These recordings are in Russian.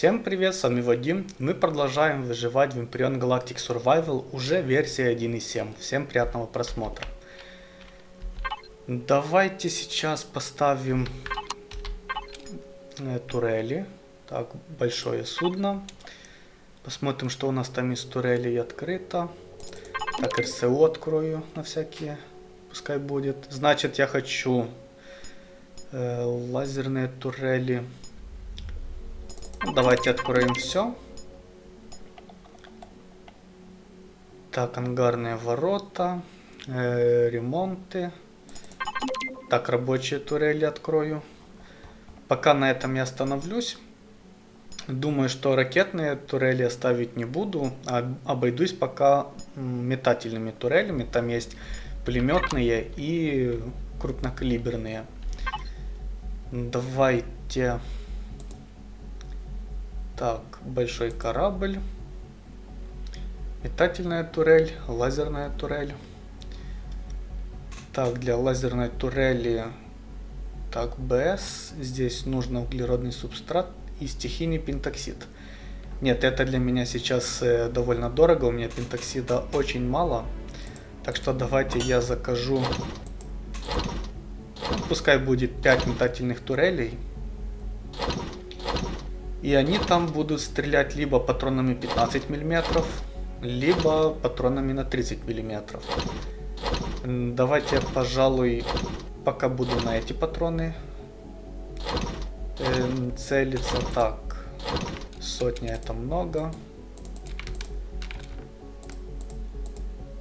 Всем привет, с вами Вадим. Мы продолжаем выживать в Empyrean Galactic Survival, уже версия 1.7. Всем приятного просмотра. Давайте сейчас поставим э, турели. Так, большое судно. Посмотрим, что у нас там из турелей открыто. Так, РСО открою на всякие, пускай будет. Значит, я хочу э, лазерные турели. Давайте откроем все. Так, ангарные ворота, э, ремонты. Так, рабочие турели открою. Пока на этом я остановлюсь. Думаю, что ракетные турели оставить не буду, а обойдусь пока метательными турелями. Там есть пулеметные и крупнокалиберные. Давайте так, большой корабль. Метательная турель, лазерная турель. Так, для лазерной турели... Так, БС. Здесь нужно углеродный субстрат и стихийный пентоксид. Нет, это для меня сейчас э, довольно дорого. У меня пентоксида очень мало. Так что давайте я закажу... Пускай будет 5 метательных турелей. И они там будут стрелять либо патронами 15 мм, либо патронами на 30 мм. Давайте, пожалуй, пока буду на эти патроны э, целиться. Так, сотня это много.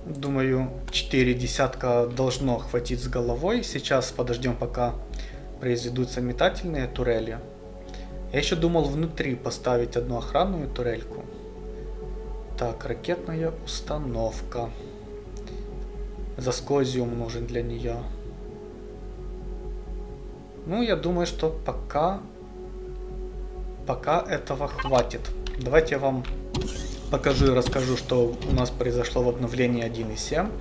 Думаю, 4 десятка должно хватить с головой. Сейчас подождем, пока произведутся метательные турели. Я еще думал внутри поставить одну охранную турельку. Так, ракетная установка. Заскозиум нужен для нее. Ну, я думаю, что пока... Пока этого хватит. Давайте я вам покажу и расскажу, что у нас произошло в обновлении 1.7.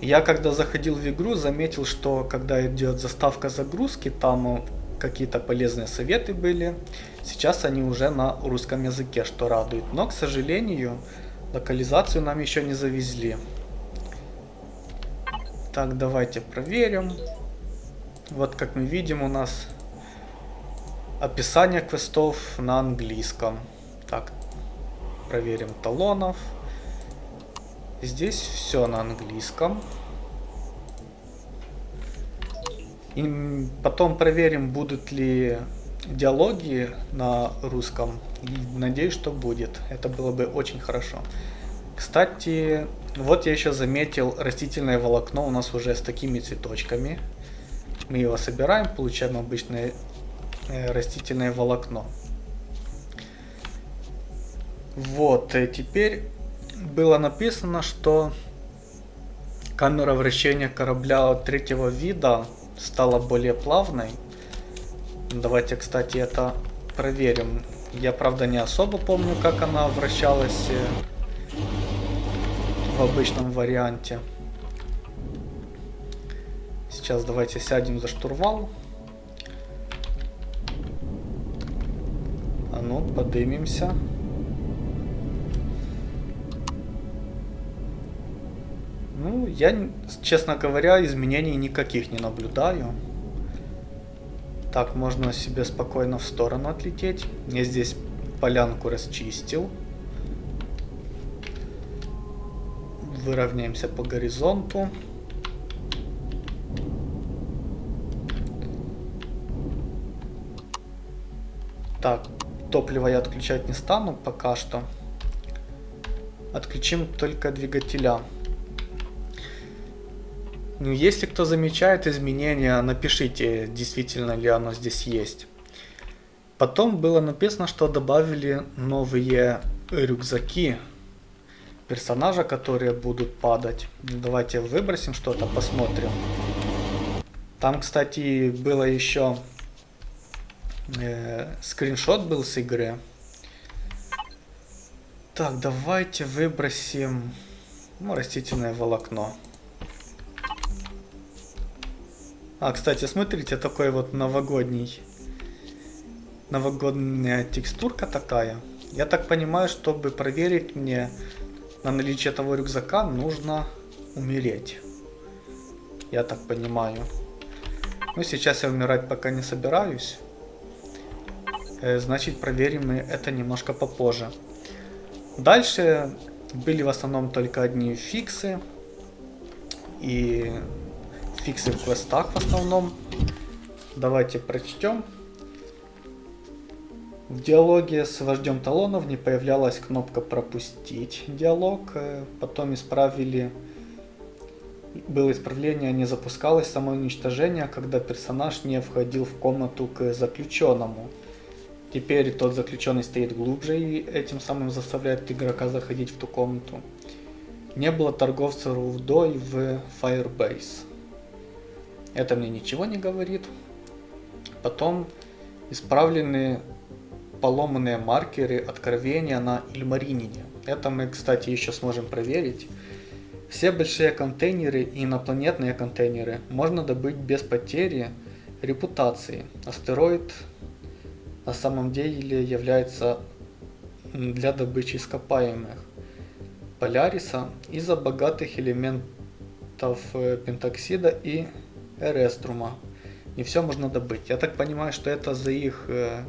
Я когда заходил в игру, заметил, что когда идет заставка загрузки, там какие-то полезные советы были. Сейчас они уже на русском языке, что радует. Но, к сожалению, локализацию нам еще не завезли. Так, давайте проверим. Вот, как мы видим, у нас описание квестов на английском. Так, проверим талонов. Здесь все на английском. И потом проверим, будут ли диалоги на русском. надеюсь, что будет. Это было бы очень хорошо. Кстати, вот я еще заметил растительное волокно у нас уже с такими цветочками. Мы его собираем, получаем обычное э, растительное волокно. Вот, и теперь было написано, что камера вращения корабля третьего вида стала более плавной. Давайте, кстати, это проверим. Я, правда, не особо помню, как она вращалась э, в обычном варианте. Сейчас давайте сядем за штурвал. А ну, подымемся. Я, честно говоря, изменений никаких не наблюдаю. Так, можно себе спокойно в сторону отлететь. Я здесь полянку расчистил. Выровняемся по горизонту. Так, топливо я отключать не стану пока что. Отключим только двигателя. Ну, если кто замечает изменения, напишите, действительно ли оно здесь есть. Потом было написано, что добавили новые рюкзаки персонажа, которые будут падать. Давайте выбросим что-то, посмотрим. Там, кстати, было еще э, скриншот был с игры. Так, давайте выбросим ну, растительное волокно. А, кстати, смотрите, такой вот новогодний новогодняя текстурка такая. Я так понимаю, чтобы проверить мне на наличие этого рюкзака, нужно умереть. Я так понимаю. Ну, сейчас я умирать пока не собираюсь. Э, значит, проверим мы это немножко попозже. Дальше были в основном только одни фиксы. И фиксы в квестах в основном. Давайте прочтем. В диалоге с вождем талонов не появлялась кнопка пропустить диалог. Э, потом исправили... Было исправление, не запускалось самоуничтожение, когда персонаж не входил в комнату к заключенному. Теперь тот заключенный стоит глубже и этим самым заставляет игрока заходить в ту комнату. Не было торговца рудой в Firebase. Это мне ничего не говорит. Потом исправлены поломанные маркеры откровения на Ильмаринине. Это мы, кстати, еще сможем проверить. Все большие контейнеры и инопланетные контейнеры можно добыть без потери репутации. Астероид на самом деле является для добычи ископаемых Поляриса из-за богатых элементов э, пентоксида и эреструма. Не все можно добыть. Я так понимаю, что это за их э,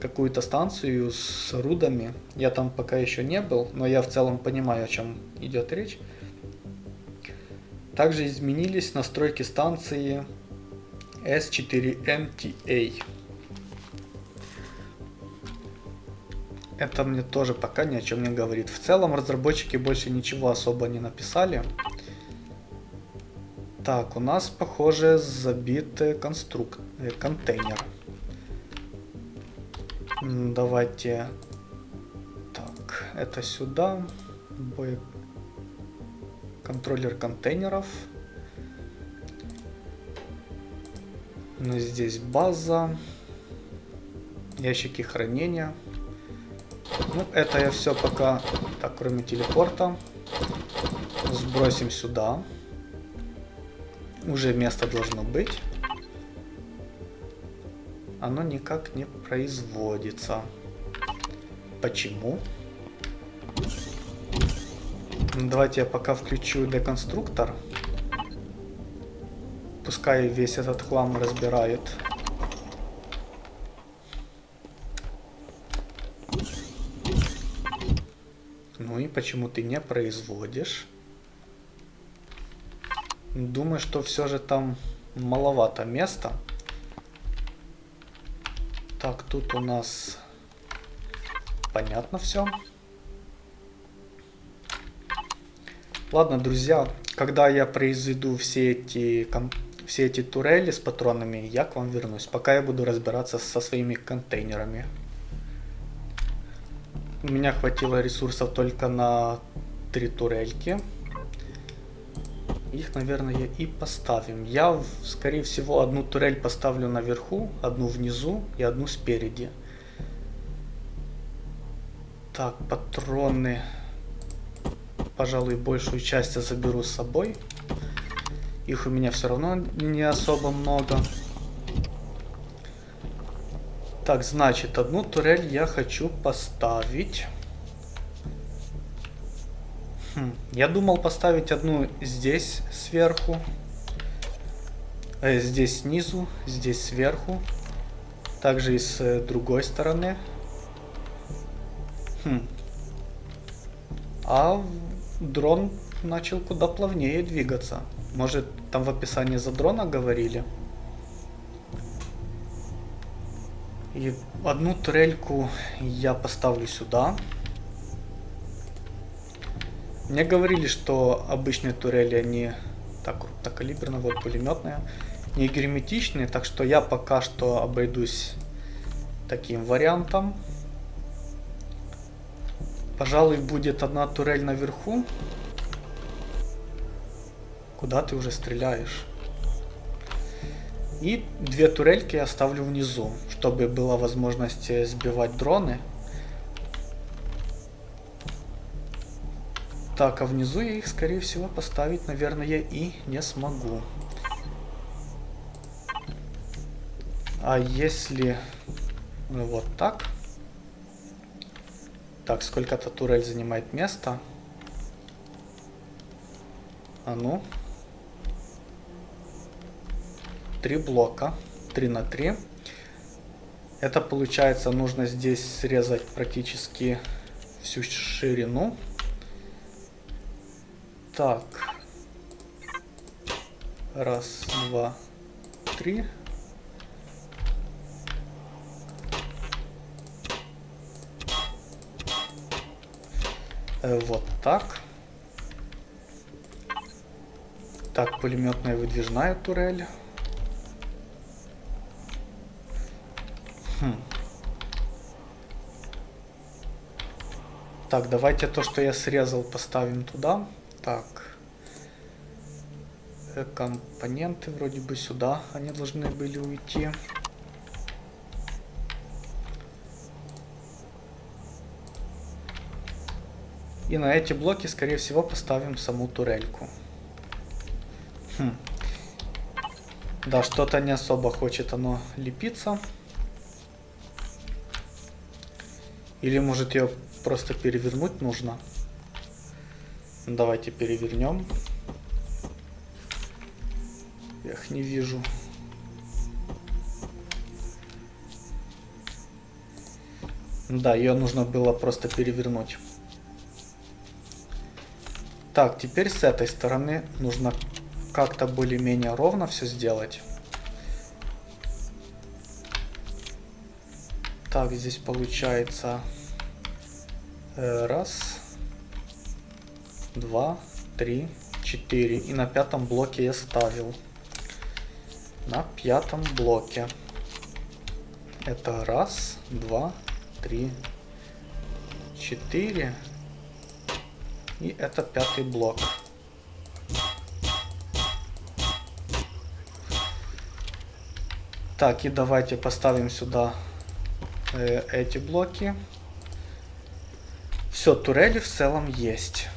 какую-то станцию с рудами. Я там пока еще не был, но я в целом понимаю, о чем идет речь. Также изменились настройки станции S4MTA. Это мне тоже пока ни о чем не говорит. В целом разработчики больше ничего особо не написали. Так, у нас, похоже, забитый конструк... Э, контейнер. Давайте... Так, это сюда. Бой... Контроллер контейнеров. Ну, здесь база. Ящики хранения. Ну, это я все пока... Так, кроме телепорта. Сбросим сюда. Уже место должно быть оно никак не производится. Почему? Давайте я пока включу деконструктор. Пускай весь этот хлам разбирает. Ну и почему ты не производишь? Думаю, что все же там маловато места. Так, тут у нас понятно все. Ладно, друзья, когда я произведу все эти, все эти турели с патронами, я к вам вернусь. Пока я буду разбираться со своими контейнерами. У меня хватило ресурсов только на три турельки. Их, наверное, и поставим. Я, скорее всего, одну турель поставлю наверху, одну внизу и одну спереди. Так, патроны. Пожалуй, большую часть я заберу с собой. Их у меня все равно не особо много. Так, значит, одну турель я хочу поставить. Я думал поставить одну здесь сверху, э, здесь снизу, здесь сверху, также и с э, другой стороны. Хм. А дрон начал куда плавнее двигаться. Может, там в описании за дрона говорили? И одну турельку я поставлю сюда. Мне говорили, что обычные турели, они так крупнокалиберные, вот пулеметные, не герметичные, так что я пока что обойдусь таким вариантом. Пожалуй, будет одна турель наверху. Куда ты уже стреляешь? И две турельки я оставлю внизу, чтобы была возможность сбивать дроны. Так, а внизу я их, скорее всего, поставить, наверное, и не смогу. А если Вот так. Так, сколько-то турель занимает место. А ну. Три блока. Три на три. Это получается нужно здесь срезать практически всю ширину. Так. Раз, два, три. Э, вот так. Так, пулеметная выдвижная турель. Хм. Так, давайте то, что я срезал, поставим туда. Так. Э, компоненты вроде бы сюда они должны были уйти. И на эти блоки, скорее всего, поставим саму турельку. Хм. Да, что-то не особо хочет оно лепиться. Или может ее просто перевернуть нужно? Давайте перевернем. Я их не вижу. Да, ее нужно было просто перевернуть. Так, теперь с этой стороны нужно как-то более-менее ровно все сделать. Так, здесь получается э, раз, два, три, четыре. И на пятом блоке я ставил. На пятом блоке. Это раз, два, три, четыре. И это пятый блок. Так, и давайте поставим сюда э, эти блоки. Все, турели в целом есть.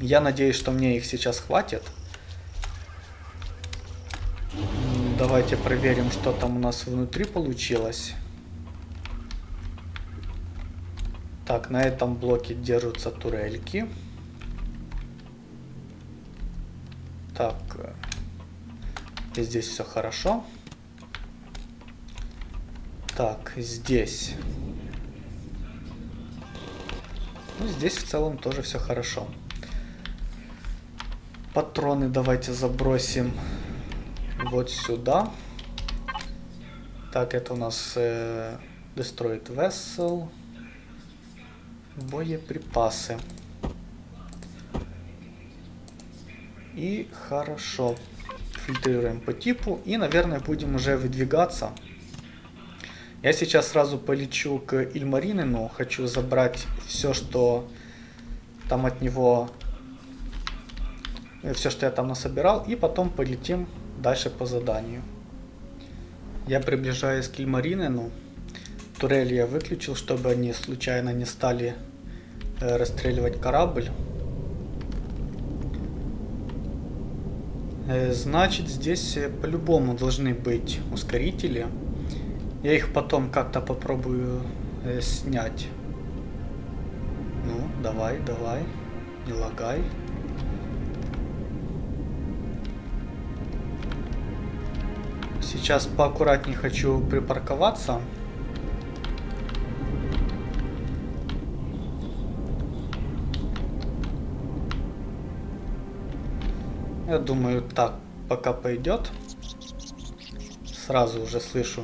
Я надеюсь, что мне их сейчас хватит. Давайте проверим, что там у нас внутри получилось. Так, на этом блоке держатся турельки. Так, и здесь все хорошо. Так, здесь. Ну, здесь в целом тоже все хорошо. Патроны давайте забросим вот сюда. Так, это у нас э, Destroyed Vessel боеприпасы. И хорошо. Фильтрируем по типу. И, наверное, будем уже выдвигаться. Я сейчас сразу полечу к Ильмаринину. Хочу забрать все, что там от него... Все, что я там насобирал. И потом полетим дальше по заданию. Я приближаюсь к Ильмаринину. Турель я выключил, чтобы они случайно не стали Э, расстреливать корабль. Э, значит, здесь э, по-любому должны быть ускорители. Я их потом как-то попробую э, снять. Ну, давай, давай. Не лагай. Сейчас поаккуратнее хочу припарковаться. Я думаю, так пока пойдет. Сразу уже слышу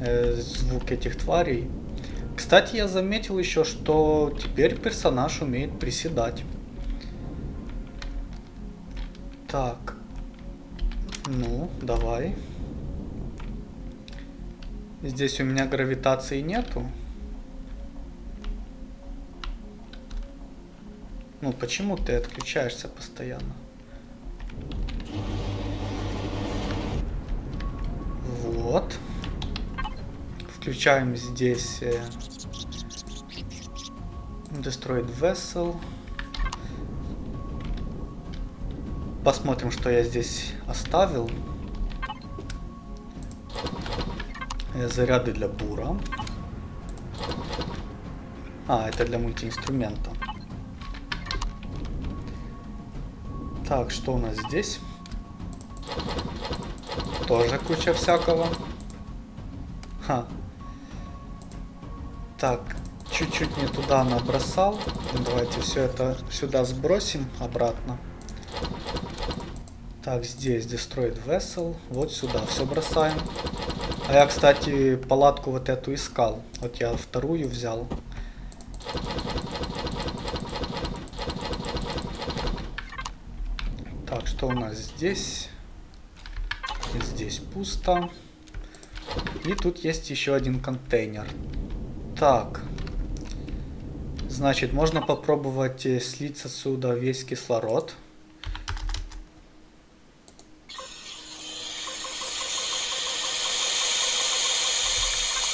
э, звук этих тварей. Кстати, я заметил еще, что теперь персонаж умеет приседать. Так. Ну, давай. Здесь у меня гравитации нету. Ну, почему ты отключаешься постоянно? Вот. Включаем здесь э, Destroyed Vessel. Посмотрим, что я здесь оставил. Э, заряды для бура. А, это для мультиинструмента. Так, что у нас здесь? Тоже куча всякого. Ха. Так, чуть-чуть не туда набросал. Давайте все это сюда сбросим обратно. Так, здесь Destroyed Vessel. Вот сюда все бросаем. А я, кстати, палатку вот эту искал. Вот я вторую взял. Так, что у нас здесь? Здесь пусто. И тут есть еще один контейнер. Так. Значит, можно попробовать э, слить отсюда весь кислород.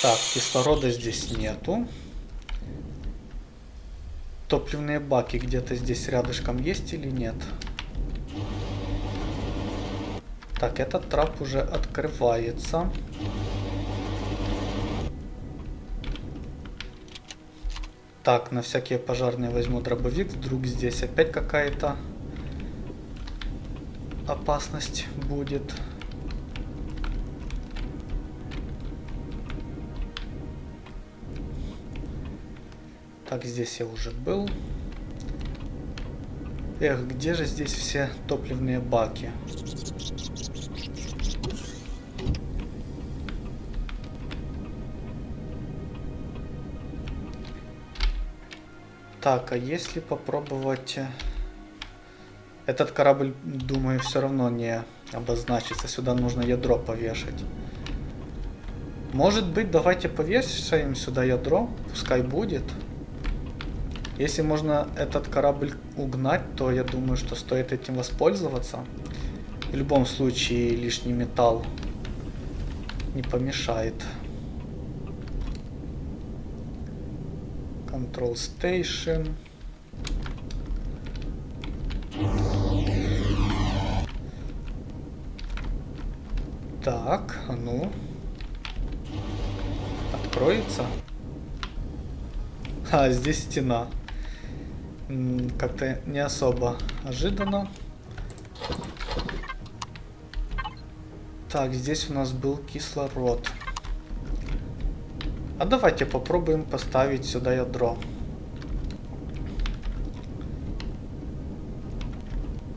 Так, кислорода здесь нету. Топливные баки где-то здесь рядышком есть или нет? Так, этот трап уже открывается. Так, на всякие пожарные возьму дробовик. Вдруг здесь опять какая-то опасность будет. Так, здесь я уже был. Эх, где же здесь все топливные баки? Так, а если попробовать... Э, этот корабль, думаю, все равно не обозначится. Сюда нужно ядро повешать. Может быть, давайте повешаем сюда ядро. Пускай будет. Если можно этот корабль угнать, то я думаю, что стоит этим воспользоваться. В любом случае лишний металл не помешает. Control Station. Так, а ну. Откроется. А, здесь стена как-то не особо ожиданно. Так, здесь у нас был кислород. А давайте попробуем поставить сюда ядро.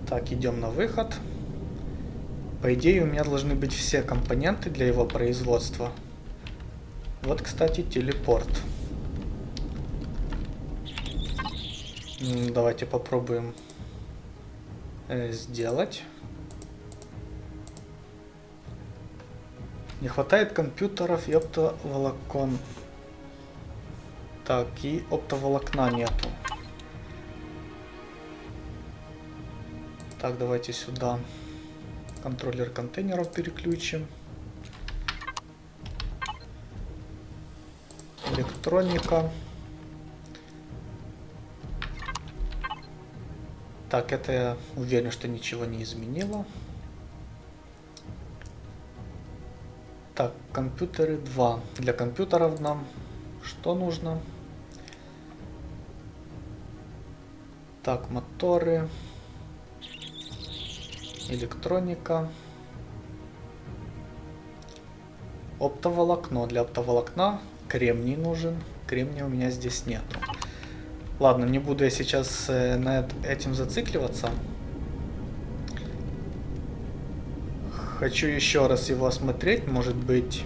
Так, идем на выход. По идее, у меня должны быть все компоненты для его производства. Вот, кстати, телепорт. Давайте попробуем э, сделать. Не хватает компьютеров и оптоволокон. Так, и оптоволокна нету. Так, давайте сюда контроллер контейнеров переключим. Электроника. Так, это я уверен, что ничего не изменило. Так, компьютеры 2. Для компьютеров нам что нужно? Так, моторы. Электроника. Оптоволокно. Для оптоволокна кремний нужен. Кремния у меня здесь нету. Ладно, не буду я сейчас э, над этим зацикливаться. Хочу еще раз его осмотреть. Может быть,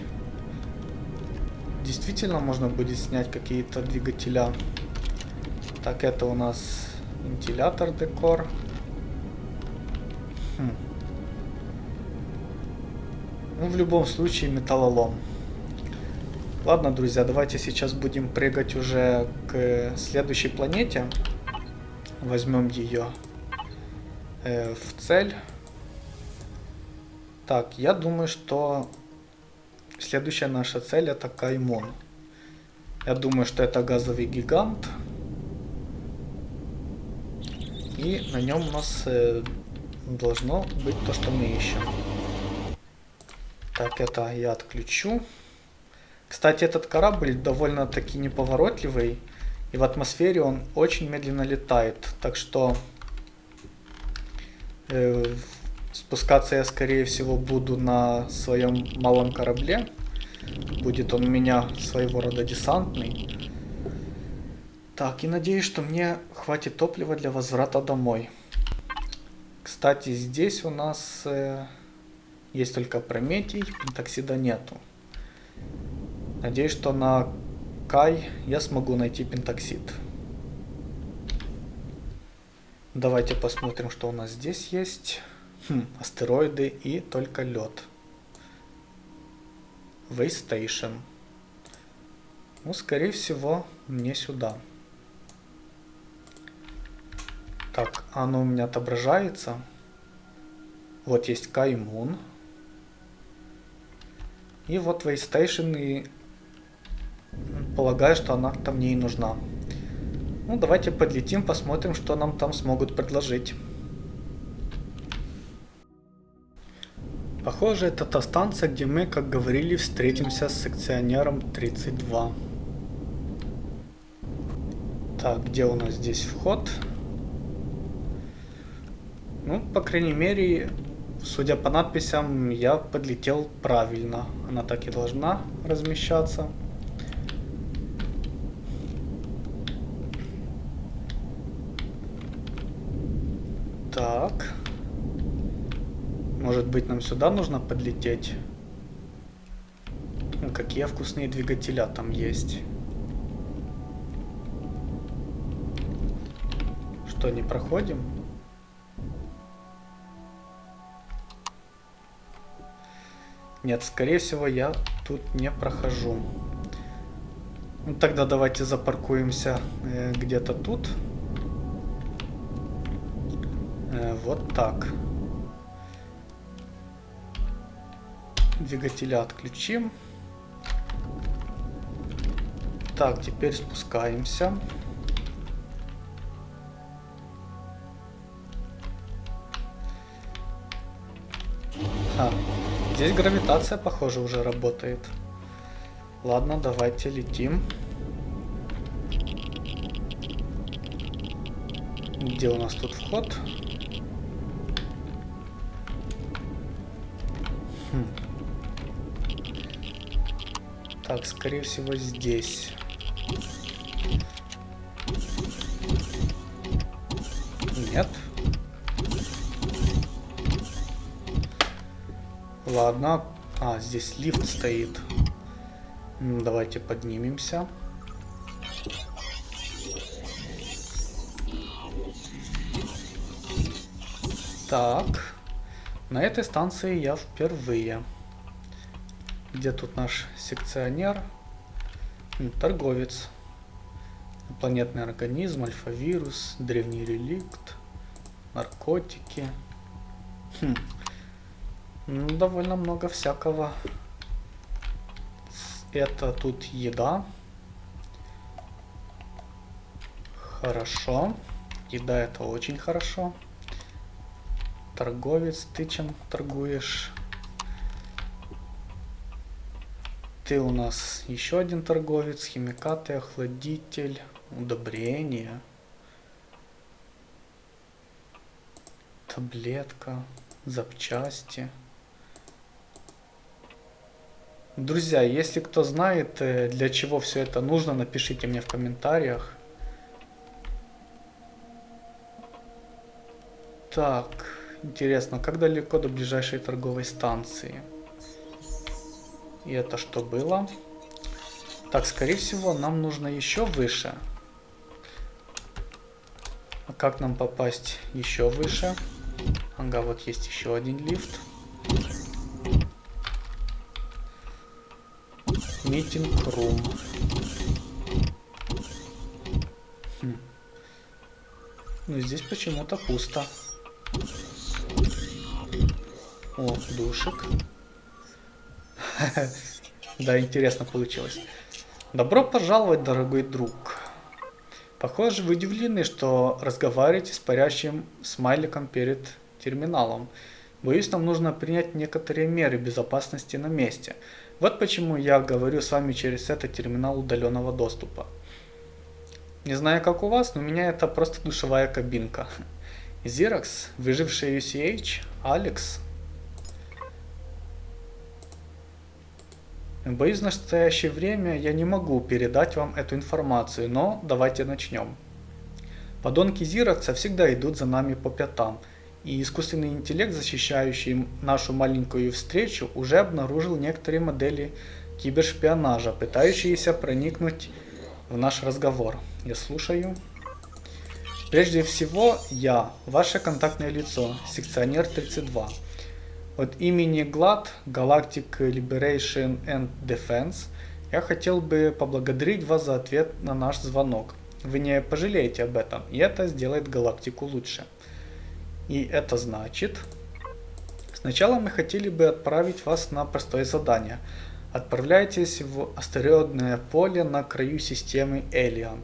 действительно можно будет снять какие-то двигателя. Так, это у нас вентилятор декор. Хм. Ну, в любом случае, металлолом. Ладно, друзья, давайте сейчас будем прыгать уже к следующей планете. Возьмем ее э, в цель. Так, я думаю, что следующая наша цель это Каймон. Я думаю, что это газовый гигант. И на нем у нас э, должно быть то, что мы ищем. Так, это я отключу. Кстати, этот корабль довольно-таки неповоротливый. И в атмосфере он очень медленно летает. Так что э, спускаться я, скорее всего, буду на своем малом корабле. Будет он у меня своего рода десантный. Так, и надеюсь, что мне хватит топлива для возврата домой. Кстати, здесь у нас э, есть только Прометий, Пентоксида нету. Надеюсь, что на Кай я смогу найти Пентоксид. Давайте посмотрим, что у нас здесь есть. Хм, астероиды и только лед. Waystation. Ну, скорее всего, мне сюда. Так, оно у меня отображается. Вот есть Каймун. И вот Waystation, и полагаю, что она там мне и нужна. Ну, давайте подлетим, посмотрим, что нам там смогут предложить. Похоже, это та станция, где мы, как говорили, встретимся с секционером 32. Так, где у нас здесь вход? Ну, по крайней мере, судя по надписям, я подлетел правильно. Она так и должна размещаться. Так. Может быть, нам сюда нужно подлететь? Какие вкусные двигателя там есть. Что, не проходим? Нет, скорее всего, я тут не прохожу. Ну, тогда давайте запаркуемся э, где-то тут. Э, вот так. Двигателя отключим. Так, теперь спускаемся. А, Здесь гравитация, похоже, уже работает. Ладно, давайте летим. Где у нас тут вход? Хм. Так, скорее всего, здесь. Нет. Ладно. А, здесь лифт стоит. Давайте поднимемся. Так. На этой станции я впервые. Где тут наш секционер? Торговец. Планетный организм, альфа-вирус, древний реликт, наркотики. Хм. Ну, довольно много всякого. Это тут еда. Хорошо. Еда это очень хорошо. Торговец, ты чем торгуешь? Ты у нас еще один торговец, химикаты, охладитель, удобрение. Таблетка, запчасти. Друзья, если кто знает, э, для чего все это нужно, напишите мне в комментариях. Так, интересно, как далеко до ближайшей торговой станции? И это что было? Так, скорее всего, нам нужно еще выше. А как нам попасть еще выше? Ага, вот есть еще один лифт. Митинг рум. Хм. Ну, здесь почему-то пусто. О, душик. Да, интересно получилось. Добро пожаловать, дорогой друг. Похоже, вы удивлены, что разговариваете с парящим смайликом перед терминалом. Боюсь, нам нужно принять некоторые меры безопасности на месте. Вот почему я говорю с вами через этот терминал удаленного доступа. Не знаю, как у вас, но у меня это просто душевая кабинка. Xerox, выживший UCH, Алекс. Боюсь, в настоящее время я не могу передать вам эту информацию, но давайте начнем. Подонки Зирокса всегда идут за нами по пятам, и искусственный интеллект, защищающий нашу маленькую встречу, уже обнаружил некоторые модели кибершпионажа, пытающиеся проникнуть в наш разговор. Я слушаю. Прежде всего, я, ваше контактное лицо, секционер 32. От имени GLAD, Galactic Liberation and Defense, я хотел бы поблагодарить вас за ответ на наш звонок. Вы не пожалеете об этом, и это сделает галактику лучше. И это значит... Сначала мы хотели бы отправить вас на простое задание. Отправляйтесь в астероидное поле на краю системы Элиан.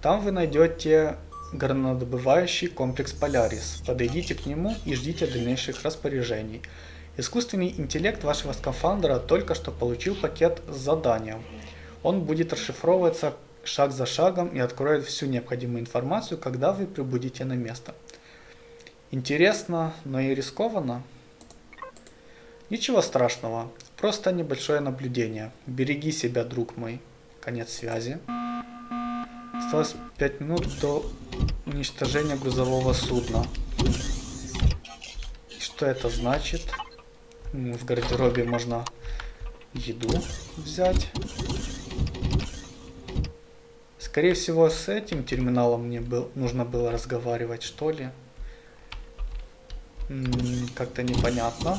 Там вы найдете горнодобывающий комплекс Полярис. Подойдите к нему и ждите дальнейших распоряжений. Искусственный интеллект вашего скафандра только что получил пакет с заданием. Он будет расшифровываться шаг за шагом и откроет всю необходимую информацию, когда вы прибудете на место. Интересно, но и рискованно. Ничего страшного, просто небольшое наблюдение. Береги себя, друг мой. Конец связи. Осталось 5 минут до уничтожения грузового судна. Что это значит? В гардеробе можно еду взять. Скорее всего, с этим терминалом мне был, нужно было разговаривать, что ли. Как-то непонятно.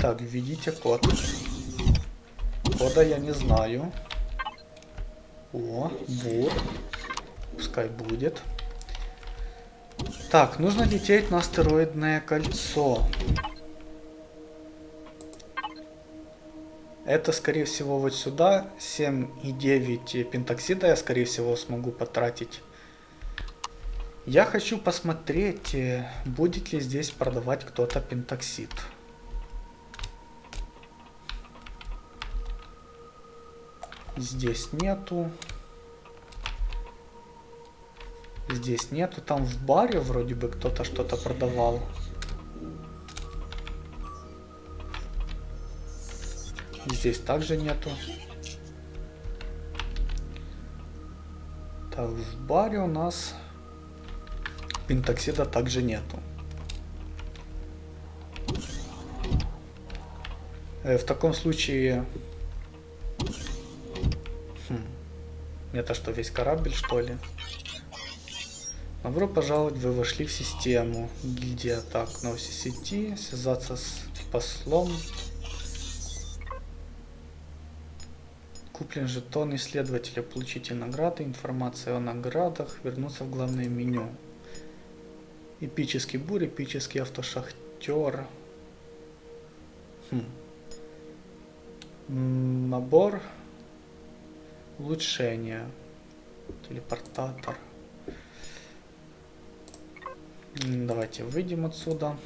Так, введите код. Кода я не знаю. О, вот. Пускай будет. Так, нужно лететь на астероидное кольцо. Это, скорее всего, вот сюда 7,9 пентоксида я, скорее всего, смогу потратить. Я хочу посмотреть, э, будет ли здесь продавать кто-то пентоксид. Здесь нету. Здесь нету. Там в баре вроде бы кто-то что-то продавал. Здесь также нету. Так, в баре у нас пентоксида также нету. Э, в таком случае... Хм. Это что, весь корабль, что ли? Добро пожаловать, вы вошли в систему. Гильдия так, новости сети, связаться с послом, Куплен жетон исследователя, получите награды, информация о наградах, вернуться в главное меню. Эпический бурь, эпический автошахтер. Хм. Набор. Улучшения. Телепортатор. Давайте выйдем отсюда.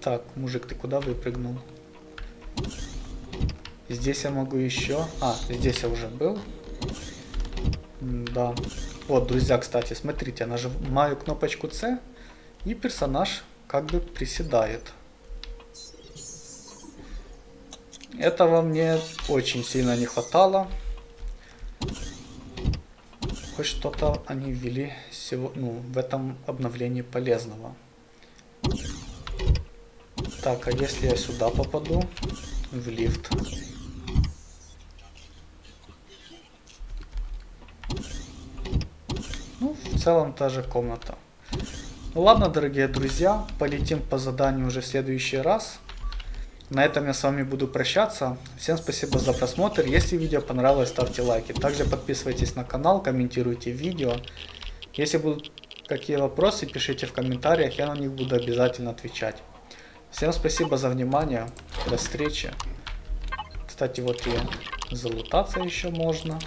Так, мужик, ты куда выпрыгнул? Здесь я могу еще... А, здесь я уже был. Да. Вот, друзья, кстати, смотрите, нажимаю кнопочку C, и персонаж как бы приседает. Этого мне очень сильно не хватало. Хоть что-то они ввели ну, в этом обновлении полезного. Так, а если я сюда попаду, в лифт? Ну, в целом та же комната. Ну ладно, дорогие друзья, полетим по заданию уже в следующий раз. На этом я с вами буду прощаться. Всем спасибо за просмотр. Если видео понравилось, ставьте лайки. Также подписывайтесь на канал, комментируйте видео. Если будут какие вопросы, пишите в комментариях, я на них буду обязательно отвечать. Всем спасибо за внимание. До встречи. Кстати, вот и залутаться еще можно.